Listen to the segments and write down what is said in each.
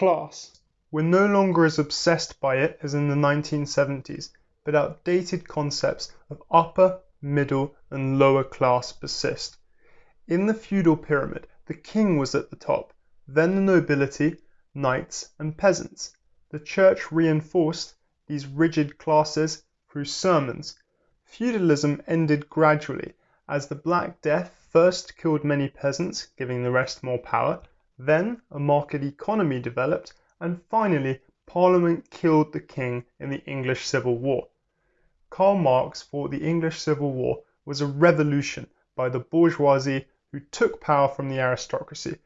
class. We're no longer as obsessed by it as in the 1970s, but outdated concepts of upper, middle, and lower class persist. In the feudal pyramid the king was at the top, then the nobility, knights, and peasants. The church reinforced these rigid classes through sermons. Feudalism ended gradually, as the Black Death first killed many peasants, giving the rest more power, then a market economy developed, and finally Parliament killed the king in the English Civil War. Karl Marx thought the English Civil War was a revolution by the bourgeoisie who took power from the aristocracy.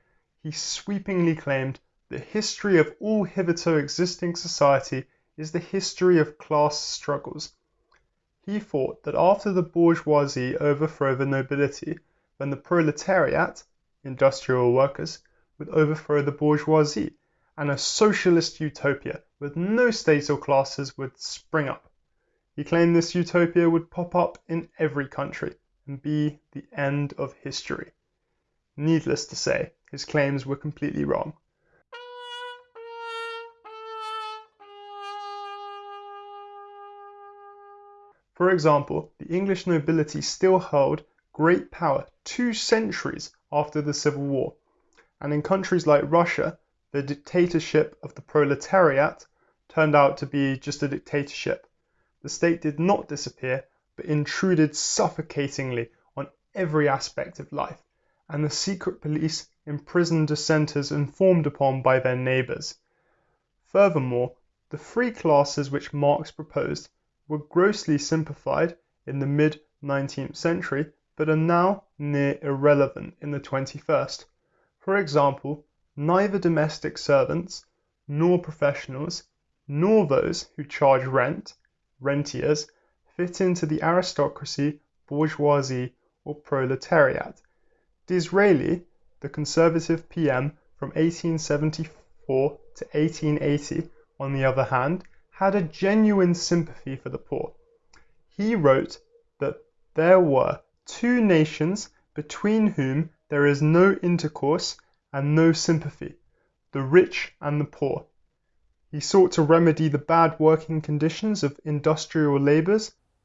He sweepingly claimed the history of all hitherto existing society is the history of class struggles. He thought that after the bourgeoisie overthrew the nobility, then the proletariat (industrial workers) would overthrow the bourgeoisie, and a socialist utopia with no states or classes would spring up. He claimed this utopia would pop up in every country, and be the end of history. Needless to say, his claims were completely wrong. For example, the English nobility still held great power two centuries after the Civil War, and in countries like Russia the dictatorship of the proletariat turned out to be just a dictatorship. The state did not disappear, but intruded suffocatingly on every aspect of life, and the secret police imprisoned dissenters informed upon by their neighbors. Furthermore, the free classes which Marx proposed were grossly simplified in the mid nineteenth century, but are now near irrelevant in the twenty first. For example, neither domestic servants, nor professionals, nor those who charge rent (rentiers) fit into the aristocracy, bourgeoisie, or proletariat. Disraeli, the Conservative PM from 1874 to 1880, on the other hand, had a genuine sympathy for the poor. He wrote that there were two nations between whom there is no intercourse and no sympathy the rich and the poor. He sought to remedy the bad working conditions of industrial labourers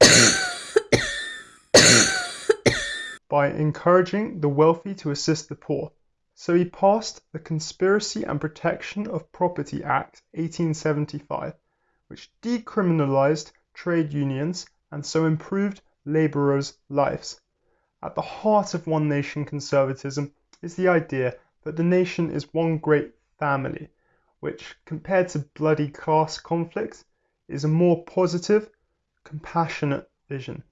by encouraging the wealthy to assist the poor. So he passed the Conspiracy and Protection of Property Act 1875 which decriminalized trade unions and so improved laborers' lives. At the heart of One Nation conservatism is the idea that the nation is one great family, which, compared to bloody class conflicts, is a more positive, compassionate vision.